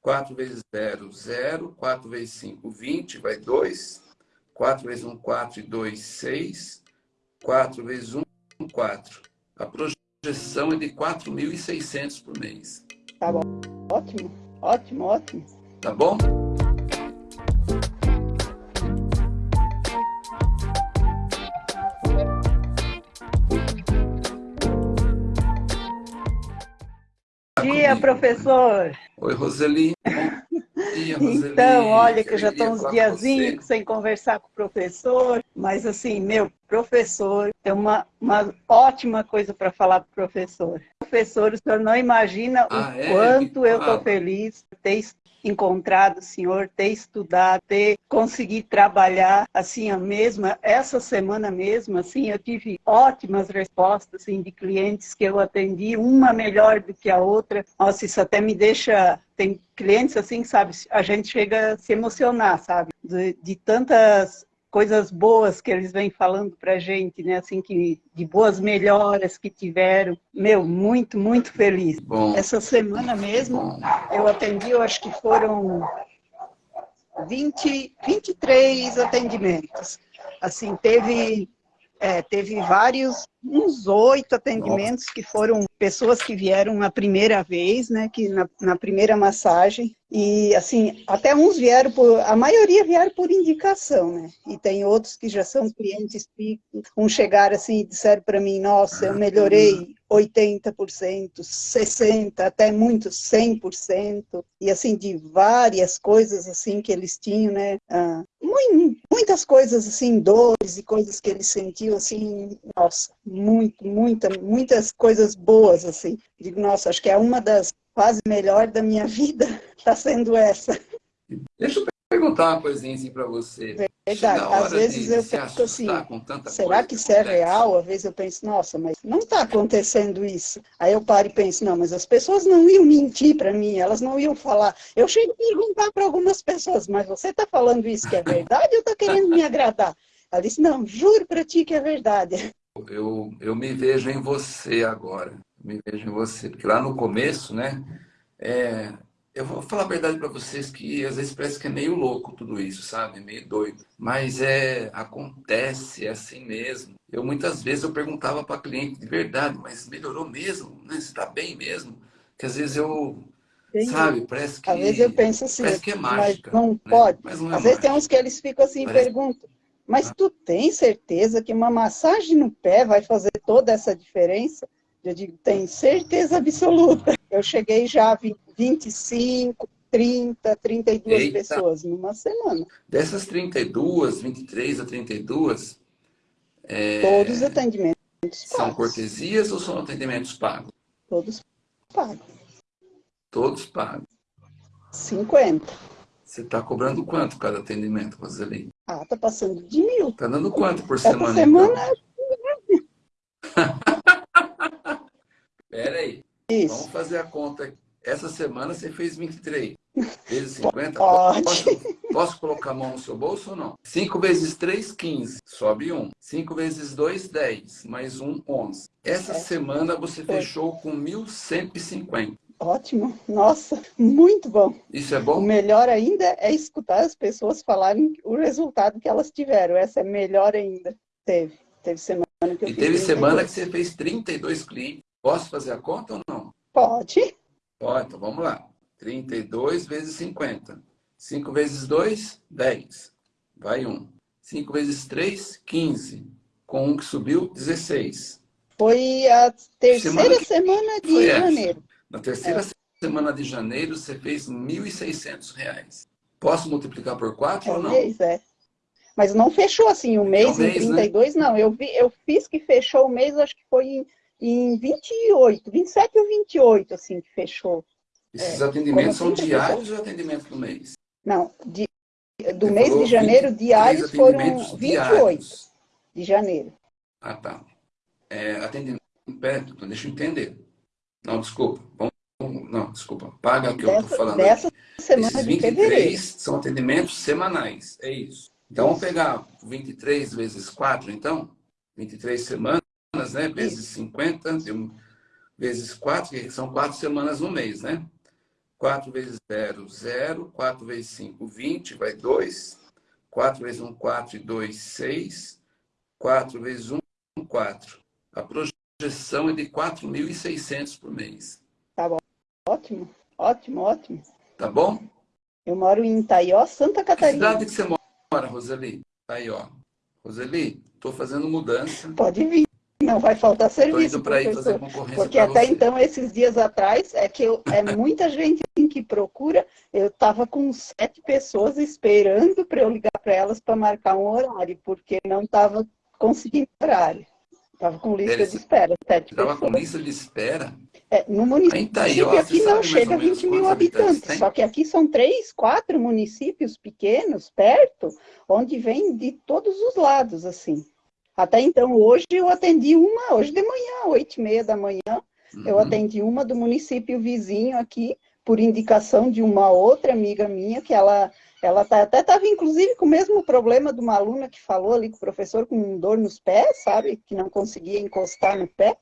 4 vezes 0, 0. 4 vezes 5, 20, vai 2. 4 vezes 1, 4 e 2, 6. 4 vezes 1, 4. A projeção é de 4.600 por mês. Tá bom. Ótimo, ótimo, ótimo. Tá bom? dia, professor. Oi, Roseli. Dia, Roseli. Então, olha que eu já estou uns diazinhos sem conversar com o professor, mas assim, meu professor, tem uma, uma ótima coisa para falar para o professor. Professor, o senhor não imagina ah, o é? quanto eu estou feliz por ter encontrado o senhor, ter estudado, ter conseguido trabalhar assim a mesma, essa semana mesmo, assim, eu tive ótimas respostas assim, de clientes que eu atendi, uma melhor do que a outra. Nossa, isso até me deixa tem clientes assim, sabe, a gente chega a se emocionar, sabe, de, de tantas coisas boas que eles vêm falando para gente, né? Assim, que, de boas melhoras que tiveram. Meu, muito, muito feliz. Bom. Essa semana mesmo, eu atendi, eu acho que foram 20, 23 atendimentos. Assim, teve, é, teve vários, uns oito atendimentos que foram pessoas que vieram a primeira vez, né, que na, na, primeira massagem, e assim, até uns vieram por, a maioria vieram por indicação, né, e tem outros que já são clientes fixos, uns chegaram assim e disseram para mim, nossa, eu melhorei 80%, 60%, até muitos 100%, e assim, de várias coisas assim que eles tinham, né, ah, muitas coisas assim, dores e coisas que eles sentiam assim, nossa, muito, muita, muitas coisas boas assim. Digo, nossa, acho que é uma das quase melhor da minha vida, está sendo essa. Deixa eu perguntar uma coisinha assim para você. Verdade, às vezes eu penso assim, será que isso é real? Às vezes eu penso, nossa, mas não está acontecendo isso. Aí eu paro e penso, não, mas as pessoas não iam mentir para mim, elas não iam falar. Eu chego a perguntar para algumas pessoas, mas você está falando isso que é verdade ou está querendo me agradar? Ela disse, não, juro para ti que é verdade. Eu, eu me vejo em você agora, me vejo em você, porque lá no começo, né, é, eu vou falar a verdade para vocês que às vezes parece que é meio louco tudo isso, sabe? Meio doido. Mas é acontece, é assim mesmo. Eu muitas vezes eu perguntava para cliente de verdade, mas melhorou mesmo? Né? Você está bem mesmo? Que às vezes eu. Sabe, parece que. Às vezes eu penso assim, parece que é mágica, mas não né? pode. Mas não é Às vezes tem uns que eles ficam assim parece... e perguntam, mas ah. tu tem certeza que uma massagem no pé vai fazer toda essa diferença? Eu digo, tenho certeza absoluta. Eu cheguei já a 25, 30, 32 Eita. pessoas numa semana. Dessas 32, 23 a 32... É... Todos atendimentos São pagos. cortesias ou são atendimentos pagos? Todos pagos. Todos pagos. 50. Você está cobrando quanto cada atendimento, Roseli? Ah, tá passando de mil. Tá dando quanto por semana? Essa semana... Então? Pera aí. Isso. Vamos fazer a conta. Essa semana você fez 23. Vezes 50? Pode. Posso, posso colocar a mão no seu bolso ou não? 5 vezes 3, 15. Sobe 1. 5 vezes 2, 10. Mais 1, 11. Essa é. semana você Foi. fechou com 1.150. Ótimo. Nossa, muito bom. Isso é bom? O melhor ainda é escutar as pessoas falarem o resultado que elas tiveram. Essa é melhor ainda. Teve. Teve semana que eu e fiz teve 32. semana que você fez 32 clientes. Posso fazer a conta ou não? Pode. Pode, então vamos lá. 32 vezes 50. 5 vezes 2, 10. Vai 1. 5 vezes 3, 15. Com 1 que subiu, 16. Foi a terceira semana, semana de janeiro. Na terceira é. semana de janeiro, você fez R$ 1.600. Posso multiplicar por 4 é ou não? Mês, é. Mas não fechou assim o mês, é um mês em 32, né? não. Eu, vi, eu fiz que fechou o mês, acho que foi em, em 28, 27 ou 28, assim, que fechou. Esses é, atendimentos são diários ou atendimentos do mês? Não, de, do Você mês de janeiro, diários foram 28 diários. de janeiro. Ah, tá. É, atendimento, deixa eu entender. Não, desculpa. Vamos, não, desculpa. Paga o que dessa, eu estou falando. Dessa semana Esses 23 são atendimentos semanais, é isso. Então, vamos pegar 23 vezes 4, então? 23 semanas, né? Vezes 50, vezes 4, que são 4 semanas no mês, né? 4 vezes 0, 0. 4 vezes 5, 20, vai 2. 4 vezes 1, 4 e 2, 6. 4 vezes 1, 4. A projeção é de 4.600 por mês. Tá bom. Ótimo, ótimo, ótimo. Tá bom? Eu moro em Itaió, Santa Catarina. Que cidade que você mora, Roseli? Itaió. Roseli, estou fazendo mudança. Pode vir. Não vai faltar serviço, concorrência Porque até você. então, esses dias atrás, é que eu, é muita gente que procura. Eu estava com sete pessoas esperando para eu ligar para elas para marcar um horário, porque não estava conseguindo horário. Estava com lista Eles, de espera. Estava com lista de espera? É, no município aí, ó, aqui não chega a 20 mil habitantes, habitantes só que aqui são três, quatro municípios pequenos, perto, onde vem de todos os lados, assim. Até então, hoje eu atendi uma, hoje de manhã, oito e meia da manhã, uhum. eu atendi uma do município vizinho aqui, por indicação de uma outra amiga minha, que ela, ela tá, até estava, inclusive, com o mesmo problema de uma aluna que falou ali com o professor, com dor nos pés, sabe? Que não conseguia encostar no pé.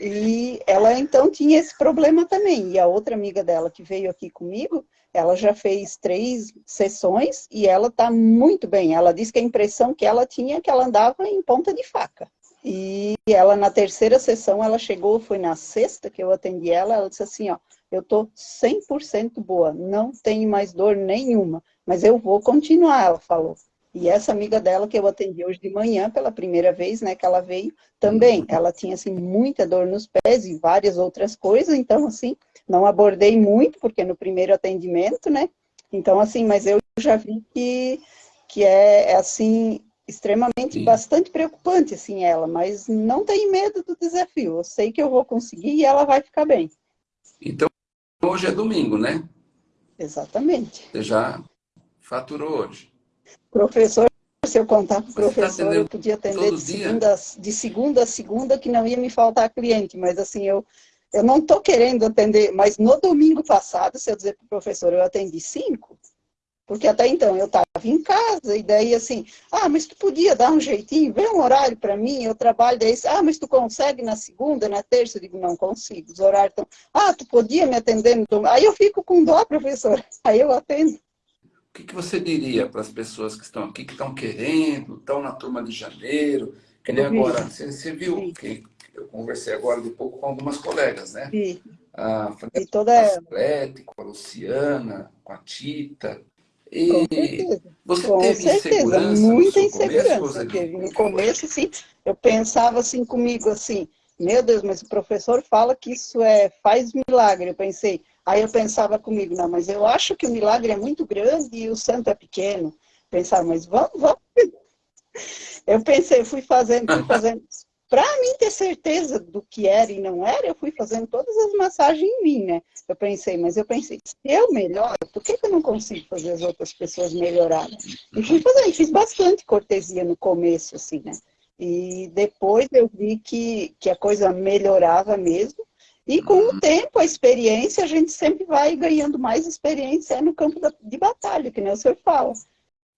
E ela, então, tinha esse problema também. E a outra amiga dela que veio aqui comigo, ela já fez três sessões e ela está muito bem. Ela disse que a impressão que ela tinha é que ela andava em ponta de faca. E ela, na terceira sessão, ela chegou, foi na sexta que eu atendi ela, ela disse assim, ó, eu tô 100% boa, não tenho mais dor nenhuma, mas eu vou continuar, ela falou. E essa amiga dela que eu atendi hoje de manhã, pela primeira vez, né, que ela veio, também, ela tinha, assim, muita dor nos pés e várias outras coisas, então, assim, não abordei muito, porque no primeiro atendimento, né? Então, assim, mas eu já vi que, que é, é assim, extremamente, Sim. bastante preocupante, assim, ela, mas não tem medo do desafio. Eu sei que eu vou conseguir e ela vai ficar bem. Então, hoje é domingo, né? Exatamente. Você já faturou hoje. Professor, se eu contar para o tá professor, eu podia atender de segunda, de segunda a segunda, que não ia me faltar cliente, mas assim, eu eu não estou querendo atender, mas no domingo passado, se eu dizer para o professor, eu atendi cinco, porque até então eu estava em casa, e daí assim, ah, mas tu podia dar um jeitinho, vê um horário para mim, eu trabalho, daí, ah, mas tu consegue na segunda, na terça? Eu digo, não consigo, os horários estão, ah, tu podia me atender no domingo, aí eu fico com dó, professor, aí eu atendo. O que, que você diria para as pessoas que estão aqui, que estão querendo, estão na turma de janeiro, que nem agora, você, você viu que eu conversei agora de pouco com algumas colegas, né? Sim. A e toda Atlético, a Luciana, com a Tita. E com você com teve certeza. insegurança Muita insegurança teve. No começo, sim, eu pensava assim comigo, assim, meu Deus, mas o professor fala que isso é faz milagre. Eu pensei, aí eu pensava comigo, não, mas eu acho que o milagre é muito grande e o santo é pequeno. Pensava, mas vamos, vamos. Eu pensei, fui fazendo, fui fazendo. Para mim ter certeza do que era e não era, eu fui fazendo todas as massagens em mim, né? Eu pensei, mas eu pensei, se eu melhoro, por que, que eu não consigo fazer as outras pessoas melhorarem? E fui fazendo, fiz bastante cortesia no começo, assim, né? E depois eu vi que, que a coisa melhorava mesmo. E com o tempo, a experiência, a gente sempre vai ganhando mais experiência no campo da, de batalha, que nem o senhor fala.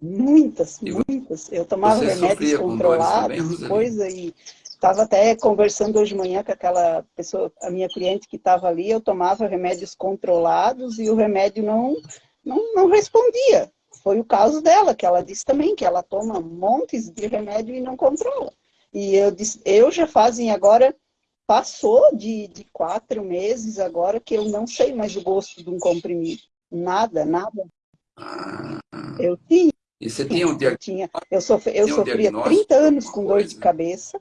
Muitas, muitas. Eu tomava remédios controlados, coisa, e Estava até conversando hoje de manhã com aquela pessoa, a minha cliente que estava ali, eu tomava remédios controlados e o remédio não, não, não respondia. Foi o caso dela, que ela disse também que ela toma montes de remédio e não controla. E eu disse, eu já fazem agora, passou de, de quatro meses agora que eu não sei mais o gosto de um comprimido. Nada, nada. Ah. Eu tinha. E você tinha um diagnóstico? Eu, eu, sofri, eu sofria 30 anos com dor de cabeça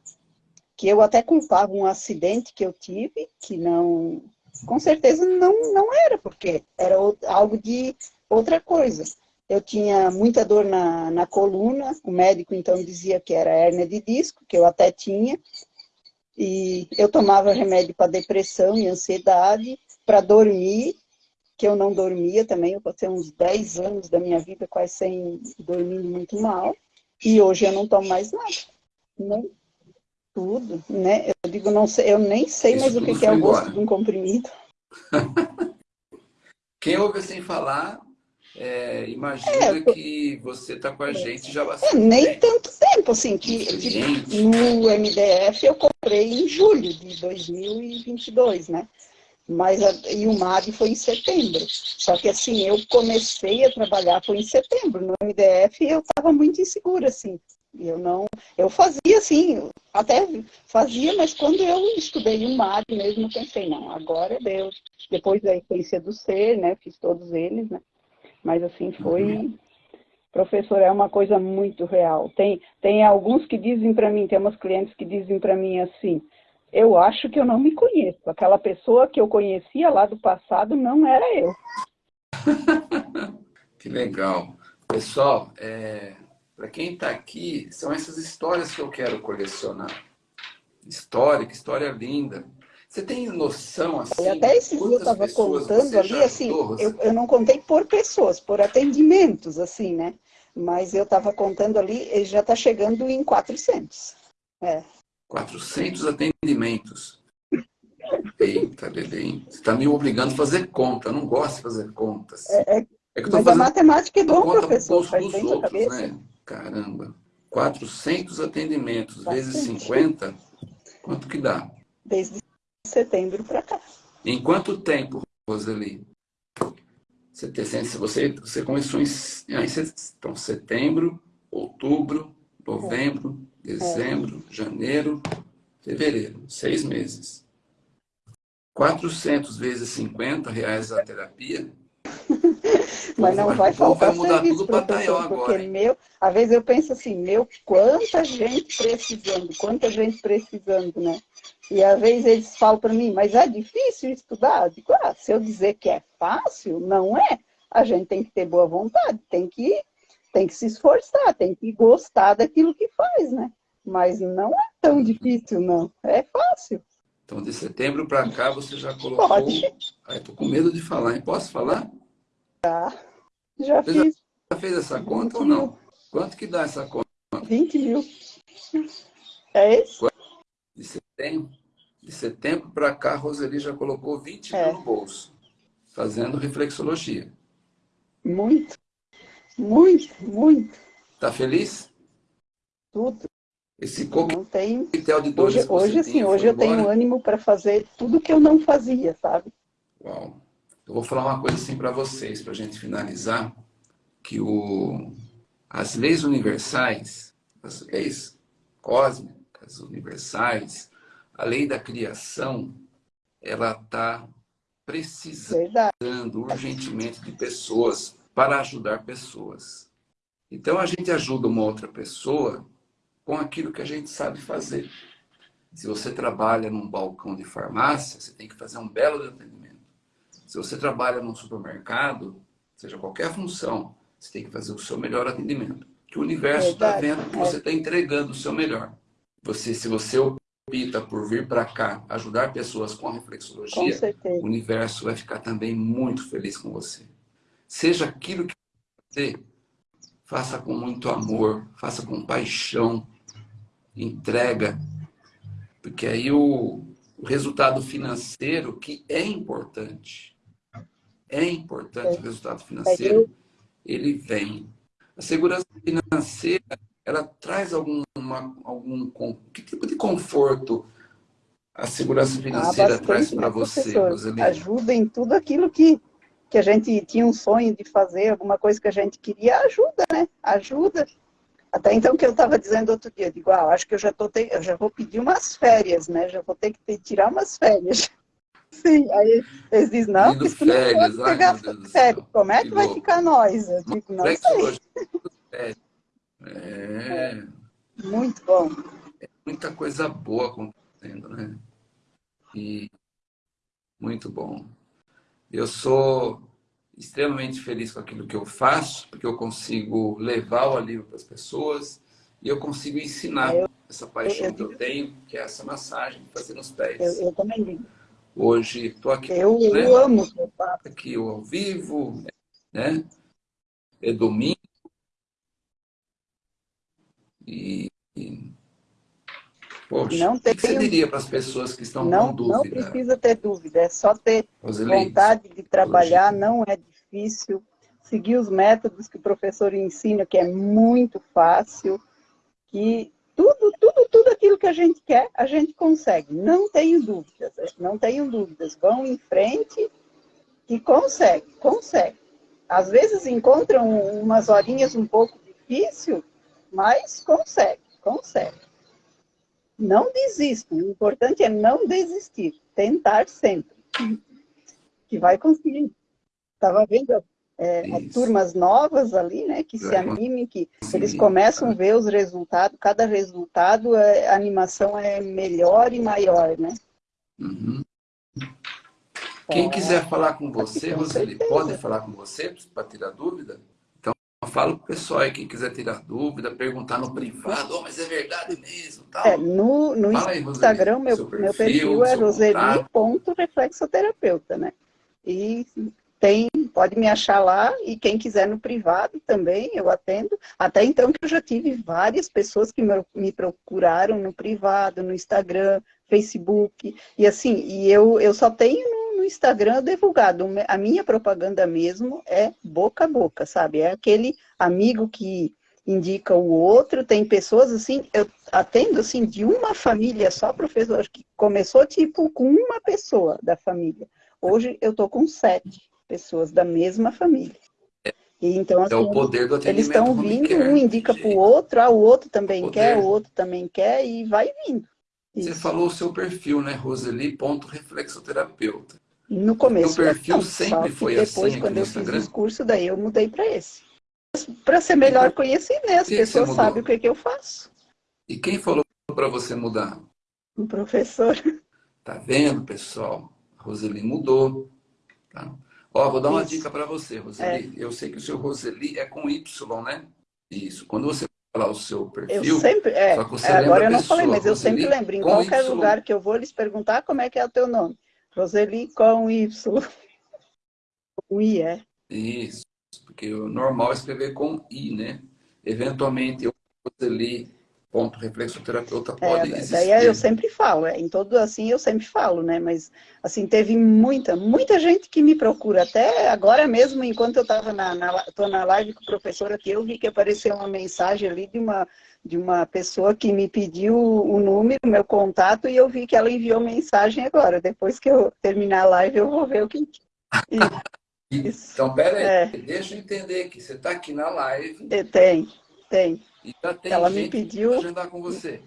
que eu até culpava um acidente que eu tive, que não, com certeza não, não era, porque era algo de outra coisa. Eu tinha muita dor na, na coluna, o médico então dizia que era hérnia de disco, que eu até tinha, e eu tomava remédio para depressão e ansiedade, para dormir, que eu não dormia também, eu passei uns 10 anos da minha vida quase sem dormir muito mal, e hoje eu não tomo mais nada. Não, tudo, né? Eu digo, não sei, eu nem sei mais o que, que é o gosto de um comprimido. Quem ouve sem falar, é, imagina é, que você está com a gente já bastante é, Nem tempo. tanto tempo, assim, que, que, no MDF eu comprei em julho de 2022, né? Mas a, e o MAD foi em setembro. Só que assim, eu comecei a trabalhar foi em setembro. No MDF eu estava muito insegura, assim. Eu não, eu fazia assim, até fazia, mas quando eu estudei o MAD mesmo, pensei, não, agora é Deus. Depois da essência do ser, né? Fiz todos eles, né? Mas assim, foi. Uhum. Professor, é uma coisa muito real. Tem, tem alguns que dizem para mim, tem umas clientes que dizem para mim assim, eu acho que eu não me conheço. Aquela pessoa que eu conhecia lá do passado não era eu. que legal. Pessoal, é, para quem está aqui, são essas histórias que eu quero colecionar. História, que história linda. Você tem noção, assim, até esse dia eu estava contando ali, assim, eu, eu não contei por pessoas, por atendimentos, assim, né? Mas eu estava contando ali, ele já está chegando em 400. É. 400 atendimentos. Eita, Lelê, você está me obrigando a fazer conta. Eu não gosto de fazer contas. É, é, é que mas a matemática é bom, professor. Faz dos outros, né? Caramba. 400 atendimentos Bastante. vezes 50, quanto que dá? Desde setembro para cá. Em quanto tempo, Roseli? Você, você, você começou em, então, setembro, outubro, novembro, dezembro, é. janeiro, fevereiro, seis meses. 400 vezes 50 reais a terapia. Mas não vai faltar vai mudar serviço, tudo para Taiwan agora. Porque meu, às vezes eu penso assim, meu, quanta gente precisando, quanta gente precisando, né? E às vezes eles falam para mim, mas é difícil estudar? Eu digo, ah, se eu dizer que é fácil, não é. A gente tem que ter boa vontade, tem que tem que se esforçar, tem que gostar daquilo que faz, né? Mas não é tão difícil, não. É fácil. Então, de setembro para cá, você já colocou... Pode. Ai, tô com medo de falar, hein? Posso falar? Já. Já você fiz. Já fez essa conta ou não? Mil. Quanto que dá essa conta? 20 mil. É isso? De setembro, de setembro para cá, a Roseli já colocou 20 é. mil no bolso, fazendo reflexologia. Muito. Muito, muito. Tá feliz? Tudo. Esse coquetel de dores Hoje, hoje sim, hoje eu embora. tenho ânimo para fazer tudo que eu não fazia, sabe? Uau. Eu vou falar uma coisa assim para vocês, para a gente finalizar, que o, as leis universais, as leis cósmicas universais, a lei da criação, ela está precisando Verdade. urgentemente de pessoas para ajudar pessoas. Então a gente ajuda uma outra pessoa com aquilo que a gente sabe fazer. Se você trabalha num balcão de farmácia, você tem que fazer um belo atendimento. Se você trabalha num supermercado, seja qualquer função, você tem que fazer o seu melhor atendimento. Que o universo está vendo que você está entregando o seu melhor. Você, se você opta por vir para cá ajudar pessoas com reflexologia, com o universo vai ficar também muito feliz com você. Seja aquilo que você faça com muito amor, faça com paixão, entrega, porque aí o, o resultado financeiro, que é importante, é importante o resultado financeiro, ele vem. A segurança financeira, ela traz algum, uma, algum que tipo de conforto a segurança financeira ah, traz para né, você, Rosalina? Ajuda em tudo aquilo que que a gente tinha um sonho de fazer, alguma coisa que a gente queria, ajuda, né? Ajuda. Até então que eu estava dizendo outro dia, digo, ah, acho que eu já, tô te... eu já vou pedir umas férias, né? Já vou ter que ter, tirar umas férias. Sim, aí eles dizem, não, porque férias, não pegar férias, como é que, que vai ficar nós? Eu digo, não sei. É... Muito bom. É muita coisa boa acontecendo, né? E muito bom. Eu sou extremamente feliz com aquilo que eu faço, porque eu consigo levar o alívio para as pessoas e eu consigo ensinar eu, essa paixão eu, eu, que eu tenho, que é essa massagem, fazer nos pés. Eu, também digo. Hoje estou aqui. Eu, né? eu amo o que eu faço. Aqui ao vivo, né? É domingo. E, e Poxa, não tem, o que você diria para as pessoas que estão não, com dúvida? Não precisa ter dúvida, é só ter vontade de trabalhar, hoje. não é difícil. Seguir os métodos que o professor ensina, que é muito fácil, que tudo, tudo, tudo tudo aquilo que a gente quer, a gente consegue. Não tenho dúvidas, não tenho dúvidas. Vão em frente e consegue, consegue. Às vezes encontram umas horinhas um pouco difícil, mas consegue, consegue. Não desistam, o importante é não desistir, tentar sempre, que vai conseguir. Estava vendo é, turmas novas ali, né, que se animem, que eles começam a ver os resultados, cada resultado, é, a animação é melhor e maior, né? Uhum. Quem é, quiser falar com você, com Roseli, pode falar com você para tirar dúvida? Então, fala para o pessoal aí, quem quiser tirar dúvida, perguntar no privado, oh, mas é verdade mesmo, tal. É, no, no aí, Instagram, meu, perfil, meu perfil é roseli.reflexoterapeuta, né? E tem, pode me achar lá e quem quiser no privado também, eu atendo. Até então que eu já tive várias pessoas que me procuraram no privado, no Instagram, Facebook, e assim, e eu, eu só tenho Instagram divulgado. A minha propaganda mesmo é boca a boca, sabe? É aquele amigo que indica o outro, tem pessoas assim, eu atendo assim de uma família só, professor, que começou tipo com uma pessoa da família. Hoje eu tô com sete pessoas da mesma família. E então, assim, é o assim, poder do eles estão vindo, um indica para o outro, ah, o outro também quer, o outro também quer, e vai vindo. Isso. Você falou o seu perfil, né? Roseli.reflexoterapeuta. No começo. O perfil sempre foi depois, assim. Depois, quando eu fiz o curso, daí eu mudei para esse. Para ser melhor então, conhecido, né? As pessoas sabem o que, que eu faço. E quem falou para você mudar? O professor. Tá vendo, pessoal? A Roseli mudou. Tá? Ó, vou dar uma Isso. dica para você, Roseli. É. Eu sei que o seu Roseli é com Y, né? Isso. Quando você falar o seu perfil... Eu sempre... É, agora eu não falei, mas eu sempre lembro. Em qualquer y. lugar que eu vou, eles perguntar como é que é o teu nome. Roseli com Y. O I, é. Isso. Porque o normal é escrever com I, né? Eventualmente, eu Roseli ponto reflexoterapeuta é, pode é, existir. Daí eu sempre falo, é, em todo assim eu sempre falo, né? Mas assim, teve muita, muita gente que me procura, até agora mesmo, enquanto eu estava na, na, tô na live com o professor aqui, eu vi que apareceu uma mensagem ali de uma, de uma pessoa que me pediu o número, meu contato, e eu vi que ela enviou mensagem agora. Depois que eu terminar a live, eu vou ver o que. então, pera aí, é. deixa eu entender que você está aqui na live. Tem, tem. E já tem ela me pediu agendar com você.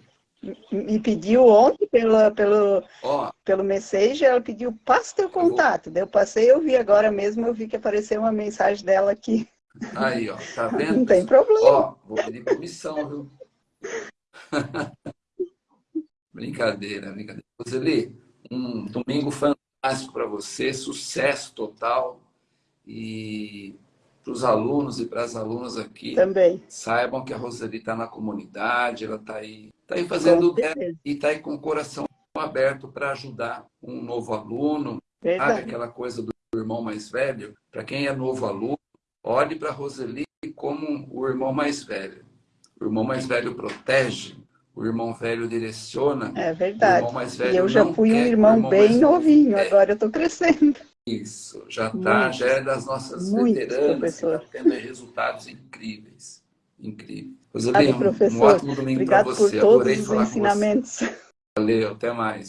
Me pediu ontem pela, pelo, Ó, pelo Message, ela pediu, passa teu contato. Eu passei, eu vi agora mesmo, eu vi que apareceu uma mensagem dela aqui. Aí, ó, tá vendo? Não tem problema. Ó, vou pedir permissão, viu? brincadeira, brincadeira. Roseli, um domingo fantástico para você, sucesso total. E para os alunos e para as alunas aqui. Também. Saibam que a Roseli está na comunidade, ela está aí, tá aí fazendo e está aí com o coração aberto para ajudar um novo aluno. Sabe aquela coisa do irmão mais velho? Para quem é novo aluno, olhe para a Roseli como o irmão mais velho. O irmão mais velho protege, o irmão velho direciona. É verdade. e eu já fui um irmão, irmão bem novinho, agora eu estou crescendo. Isso, já tá, já é das nossas veteranas, está tendo resultados incríveis. Incríveis. Roseli, um, um ótimo domingo para você. Por todos Adorei os ensinamentos. Valeu, até mais.